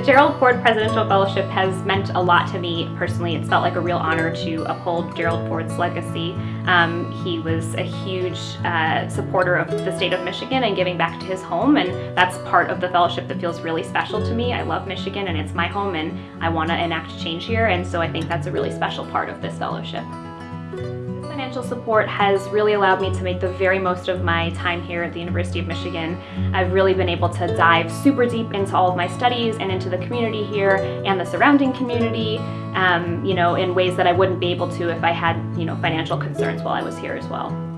Gerald Ford Presidential Fellowship has meant a lot to me personally. It's felt like a real honor to uphold Gerald Ford's legacy. Um, he was a huge uh, supporter of the state of Michigan and giving back to his home, and that's part of the fellowship that feels really special to me. I love Michigan and it's my home, and I want to enact change here, and so I think that's a really special part of this fellowship. Financial support has really allowed me to make the very most of my time here at the University of Michigan. I've really been able to dive super deep into all of my studies and into the community here and the surrounding community, um, you know, in ways that I wouldn't be able to if I had, you know, financial concerns while I was here as well.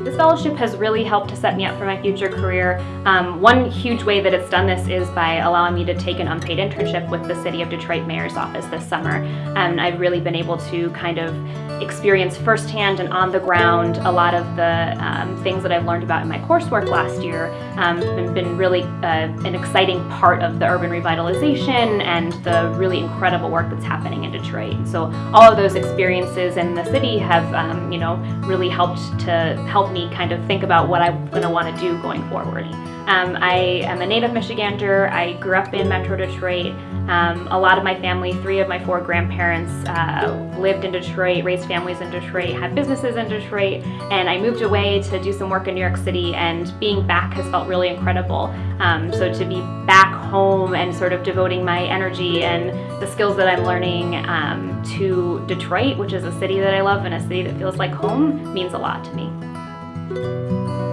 This fellowship has really helped to set me up for my future career. Um, one huge way that it's done this is by allowing me to take an unpaid internship with the City of Detroit Mayor's Office this summer. And I've really been able to kind of experience firsthand and on the ground a lot of the um, things that I've learned about in my coursework last year um, and been really uh, an exciting part of the urban revitalization and the really incredible work that's happening in Detroit. So all of those experiences in the city have, um, you know, really helped to help me kind of think about what I'm going to want to do going forward. Um, I am a native Michigander. I grew up in Metro Detroit. Um, a lot of my family, three of my four grandparents, uh, lived in Detroit, raised families in Detroit, had businesses in Detroit, and I moved away to do some work in New York City, and being back has felt really incredible. Um, so to be back home and sort of devoting my energy and the skills that I'm learning um, to Detroit, which is a city that I love and a city that feels like home, means a lot to me. Música